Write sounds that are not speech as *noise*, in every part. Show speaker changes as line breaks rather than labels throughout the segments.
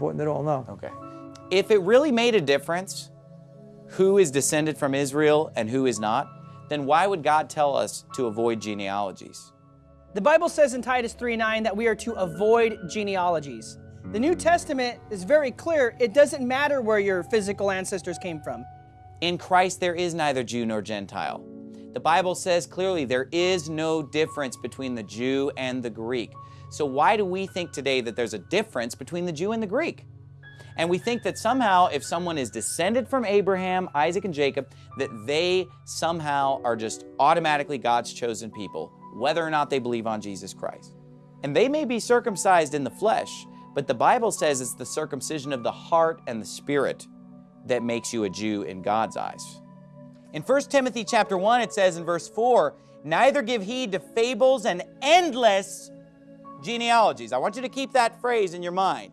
important at all, no.
Okay. If it really made a difference who is descended from Israel and who is not, then why would God tell us to avoid genealogies?
The Bible says in Titus 3:9 that we are to avoid genealogies. The New Testament is very clear. It doesn't matter where your physical ancestors came from.
In Christ there is neither Jew nor Gentile. The Bible says clearly there is no difference between the Jew and the Greek. So why do we think today that there's a difference between the Jew and the Greek? And we think that somehow if someone is descended from Abraham, Isaac, and Jacob, that they somehow are just automatically God's chosen people, whether or not they believe on Jesus Christ. And they may be circumcised in the flesh, but the Bible says it's the circumcision of the heart and the spirit that makes you a Jew in God's eyes. In 1 Timothy chapter 1, it says in verse 4, Neither give heed to fables and endless genealogies. I want you to keep that phrase in your mind.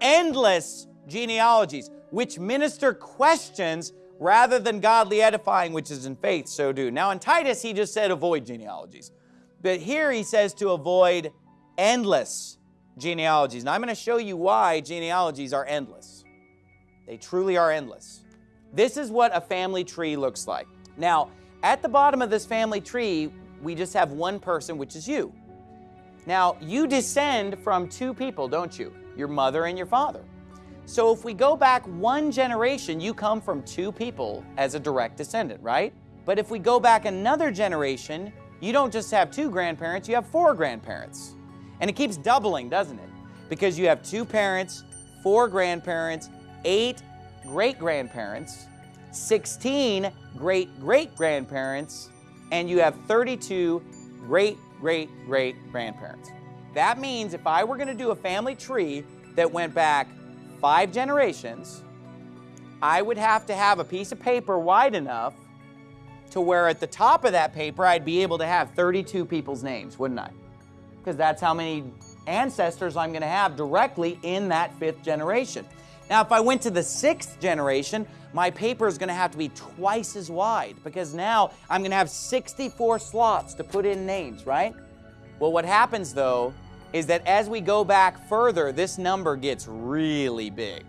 Endless genealogies, which minister questions rather than godly edifying, which is in faith, so do. Now in Titus, he just said avoid genealogies. But here he says to avoid endless genealogies. Now I'm going to show you why genealogies are endless. They truly are endless. This is what a family tree looks like. Now, at the bottom of this family tree, we just have one person, which is you. Now, you descend from two people, don't you? Your mother and your father. So if we go back one generation, you come from two people as a direct descendant, right? But if we go back another generation, you don't just have two grandparents, you have four grandparents. And it keeps doubling, doesn't it? Because you have two parents, four grandparents, eight great-grandparents, 16 great-great-grandparents, and you have 32 great-great-great-grandparents. That means if I were going to do a family tree that went back five generations, I would have to have a piece of paper wide enough to where at the top of that paper I'd be able to have 32 people's names, wouldn't I? Because that's how many ancestors I'm going to have directly in that fifth generation. Now, if I went to the sixth generation, my paper is going to have to be twice as wide because now I'm going to have 64 slots to put in names, right? Well, what happens though is that as we go back further, this number gets really big.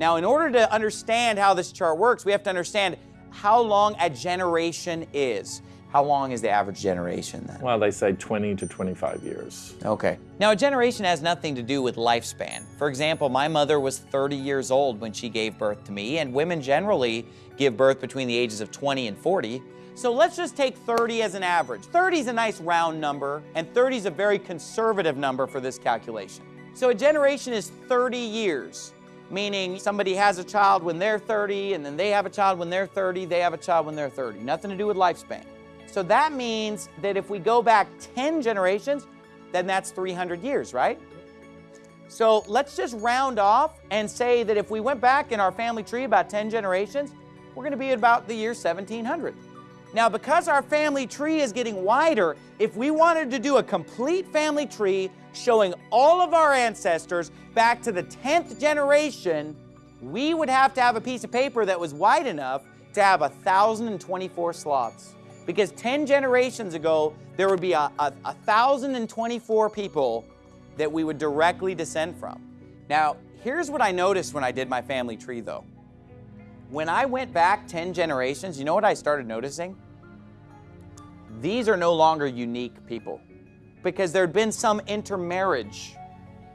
Now, in order to understand how this chart works, we have to understand how long a generation is. How long is the average generation then?
Well, they say 20 to 25 years.
Okay. Now, a generation has nothing to do with lifespan. For example, my mother was 30 years old when she gave birth to me, and women generally give birth between the ages of 20 and 40. So let's just take 30 as an average. 30 is a nice round number, and 30 is a very conservative number for this calculation. So a generation is 30 years, meaning somebody has a child when they're 30, and then they have a child when they're 30, they have a child when they're 30. Nothing to do with lifespan. So that means that if we go back 10 generations, then that's 300 years, right? So let's just round off and say that if we went back in our family tree about 10 generations, we're going to be at about the year 1700. Now, because our family tree is getting wider, if we wanted to do a complete family tree showing all of our ancestors back to the 10th generation, we would have to have a piece of paper that was wide enough to have 1,024 slots. Because 10 generations ago, there would be a, a, 1,024 people that we would directly descend from. Now, here's what I noticed when I did my family tree though. When I went back 10 generations, you know what I started noticing? These are no longer unique people because there had been some intermarriage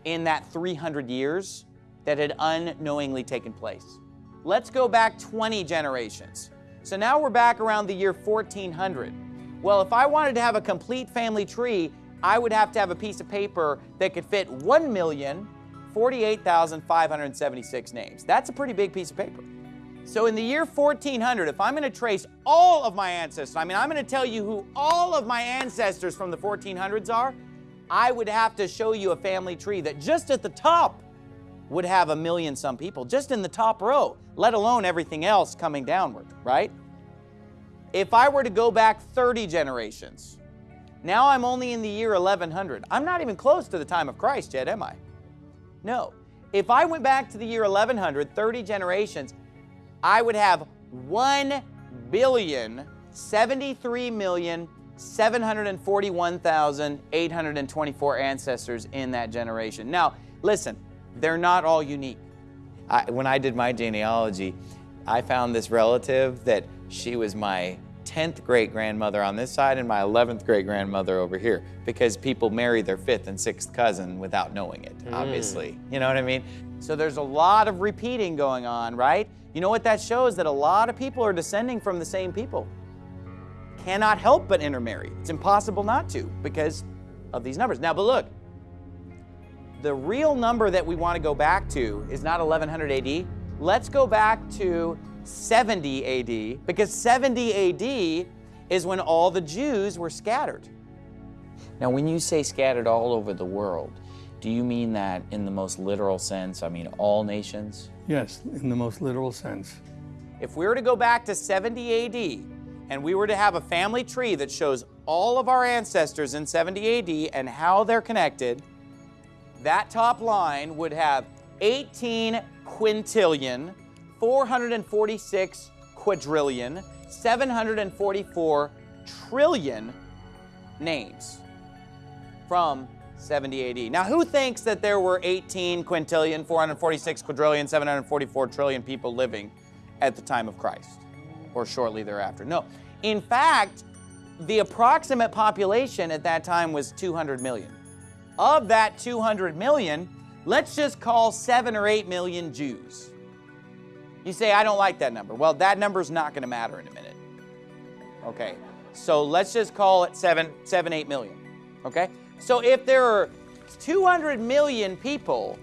in that 300 years that had unknowingly taken place. Let's go back 20 generations. So now we're back around the year 1400. Well, if I wanted to have a complete family tree, I would have to have a piece of paper that could fit 1,048,576 names. That's a pretty big piece of paper. So in the year 1400, if I'm going to trace all of my ancestors, I mean, I'm going to tell you who all of my ancestors from the 1400s are, I would have to show you a family tree that just at the top would have a million some people, just in the top row, let alone everything else coming downward, right? If I were to go back 30 generations, now I'm only in the year 1100. I'm not even close to the time of Christ yet, am I? No. If I went back to the year 1100, 30 generations, I would have 1 billion 73 million 741,824 ancestors in that generation. Now, listen, They're not all unique. I, when I did my genealogy, I found this relative that she was my 10th great grandmother on this side and my 11th great grandmother over here because people marry their fifth and sixth cousin without knowing it, mm. obviously. You know what I mean? So there's a lot of repeating going on, right? You know what that shows? That a lot of people are descending from the same people. Cannot help but intermarry. It's impossible not to because of these numbers. Now, but look, the real number that we want to go back to is not 1100 AD. Let's go back to 70 AD because 70 AD is when all the Jews were scattered. Now, when you say scattered all over the world, do you mean that in the most literal sense? I mean, all nations?
Yes, in the most literal sense.
If we were to go back to 70 AD and we were to have a family tree that shows all of our ancestors in 70 AD and how they're connected, that top line would have 18 quintillion, 446 quadrillion, 744 trillion names from 70 AD. Now, who thinks that there were 18 quintillion, 446 quadrillion, 744 trillion people living at the time of Christ or shortly thereafter? No. In fact, the approximate population at that time was 200 million. Of that 200 million, let's just call 7 or 8 million Jews. You say, I don't like that number. Well, that number's not going to matter in a minute. Okay, so let's just call it 7, 7, 8 million. Okay? So if there are 200 million people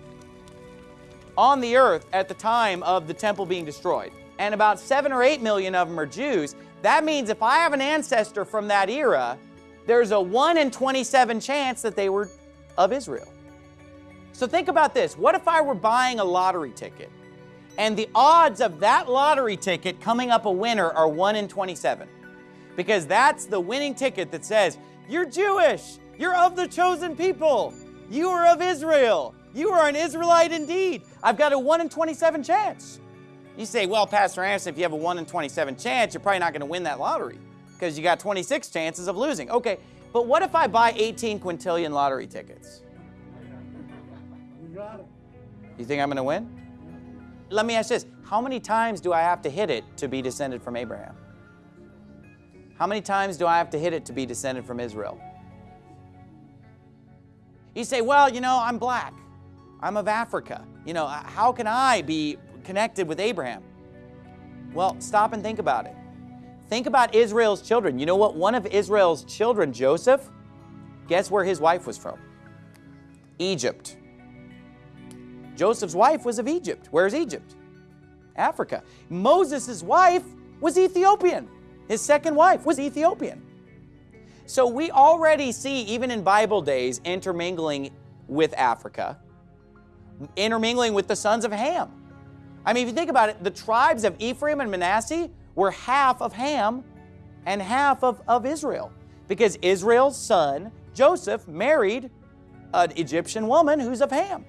on the earth at the time of the temple being destroyed, and about 7 or 8 million of them are Jews, that means if I have an ancestor from that era, there's a 1 in 27 chance that they were of Israel. So think about this. What if I were buying a lottery ticket and the odds of that lottery ticket coming up a winner are 1 in 27? Because that's the winning ticket that says, You're Jewish, you're of the chosen people, you are of Israel, you are an Israelite indeed. I've got a 1 in 27 chance. You say, Well, Pastor Anderson, if you have a 1 in 27 chance, you're probably not going to win that lottery because you got 26 chances of losing. Okay, but what if I buy 18 quintillion lottery tickets? You think I'm going to win? Let me ask this How many times do I have to hit it to be descended from Abraham? How many times do I have to hit it to be descended from Israel? You say, Well, you know, I'm black, I'm of Africa. You know, how can I be connected with Abraham? Well, stop and think about it. Think about Israel's children. You know what? One of Israel's children, Joseph, guess where his wife was from? Egypt. Joseph's wife was of Egypt. Where's Egypt? Africa. Moses' wife was Ethiopian. His second wife was Ethiopian. So we already see, even in Bible days, intermingling with Africa, intermingling with the sons of Ham. I mean, if you think about it, the tribes of Ephraim and Manasseh were half of Ham and half of, of Israel because Israel's son, Joseph, married an Egyptian woman who's of Ham.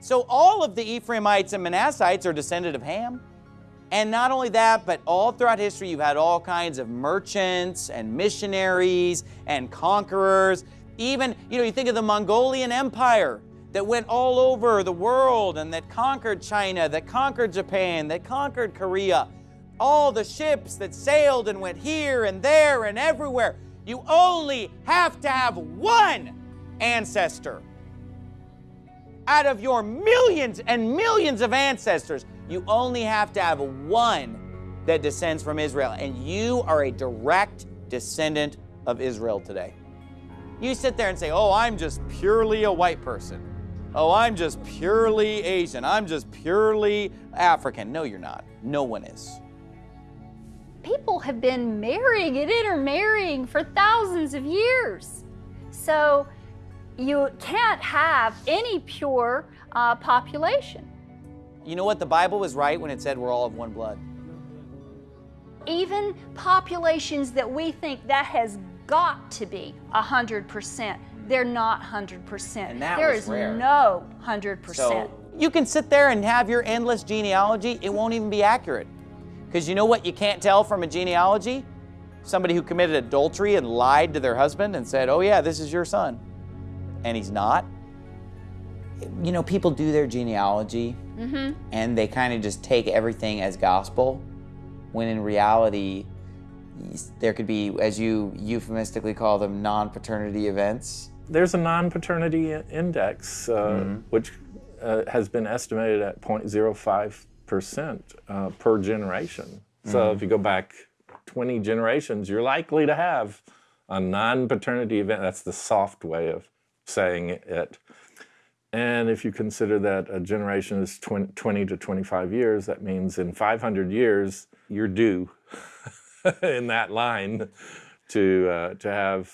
So all of the Ephraimites and Manassites are descended of Ham. And not only that, but all throughout history, you've had all kinds of merchants and missionaries and conquerors. Even, you know, you think of the Mongolian Empire that went all over the world and that conquered China, that conquered Japan, that conquered Korea. All the ships that sailed and went here and there and everywhere. You only have to have one ancestor out of your millions and millions of ancestors, you only have to have one that descends from Israel, and you are a direct descendant of Israel today. You sit there and say, Oh, I'm just purely a white person. Oh, I'm just purely Asian. I'm just purely African. No, you're not. No one is.
People have been marrying and intermarrying for thousands of years. So you can't have any pure uh, population.
You know what? The Bible was right when it said we're all of one blood.
Even populations that we think that has got to be 100%, they're not 100%.
And that
there is
rare.
no 100%.
So you can sit there and have your endless genealogy, it won't even be accurate. Because you know what you can't tell from a genealogy? Somebody who committed adultery and lied to their husband and said, Oh, yeah, this is your son. And he's not. you know, people do their genealogy and they kind of just take everything as gospel, when in reality, there could be, as you euphemistically call them, non paternity events.
There's a non-paternity index, uh, which uh, has been estimated at 0.05% uh, per generation. So if you go back 20 generations, you're likely to have a non-paternity event. That's the soft way of saying it. And if you consider that a generation is 20, 20 to 25 years, that means in 500 years, you're due *laughs* in that line to, uh, to have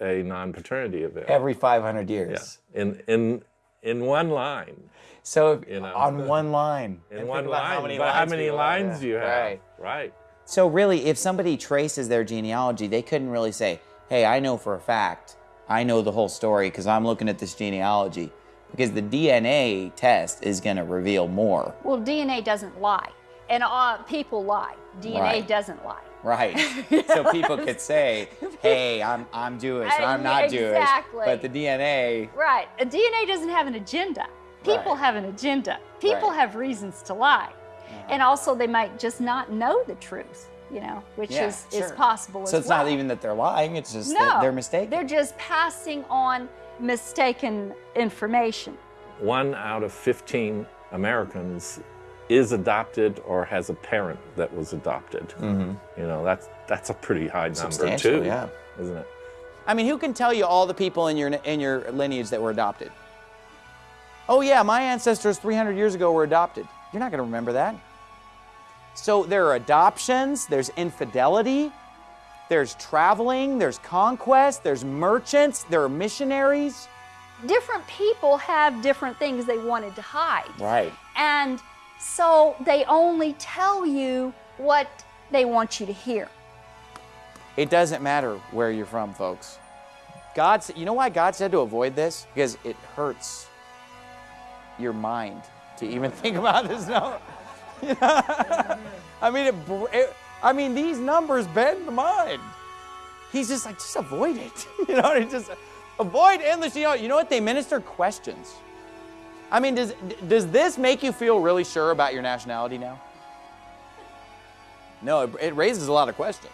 a non-paternity event.
Every 500 years. Yeah.
in in in one line.
So if-
You know.
on one line.
In one line.
How many
but
lines
how many lines do you have?
Right.
Right.
So really, if somebody traces their genealogy, they couldn't really say, "Hey, I know for a fact, I know the whole story because I'm looking at this genealogy." Because the DNA test is going to reveal more.
Well, DNA doesn't lie, and uh, people lie. DNA
Right.
doesn't lie.
Right. so people could say, "Hey, I'm I'm Jewish.
Uh,
I'm not
exactly.
Jewish." But the DNA,
Right. A DNA doesn't have an agenda. People
Right.
have an agenda. People
Right.
have reasons to lie. And also, they might just not know the truth, you know, which
Yeah,
is, is
sure.
possible as well.
so it's
well.
not even that they're lying. It's just
no,
that they're mistaken.
They're just passing on mistaken information.
One out of 15 Americans is adopted or has a parent that was adopted. Mm-hmm. You know, that's that's a pretty high number. Too,
yeah.
isn't it?
I mean, who can tell you all the people in your in your lineage that were adopted? Oh yeah, my ancestors 300 years ago were adopted. You're not going to remember that. So there are adoptions, there's infidelity, there's traveling, there's conquest, there's merchants, there are missionaries.
Different people have different things they wanted to hide.
Right.
And so they only tell you what they want you to hear.
It doesn't matter where you're from, folks. God, you know why God said to avoid this? Because it hurts your mind to even *laughs* think about this. No, *laughs* I mean, it, it, I mean, these numbers bend the mind. He's just like, just avoid it. *laughs* You know, he just avoid endless. You know, you know what? They minister questions. I mean, does does this make you feel really sure about your nationality now? No, it, it raises a lot of questions.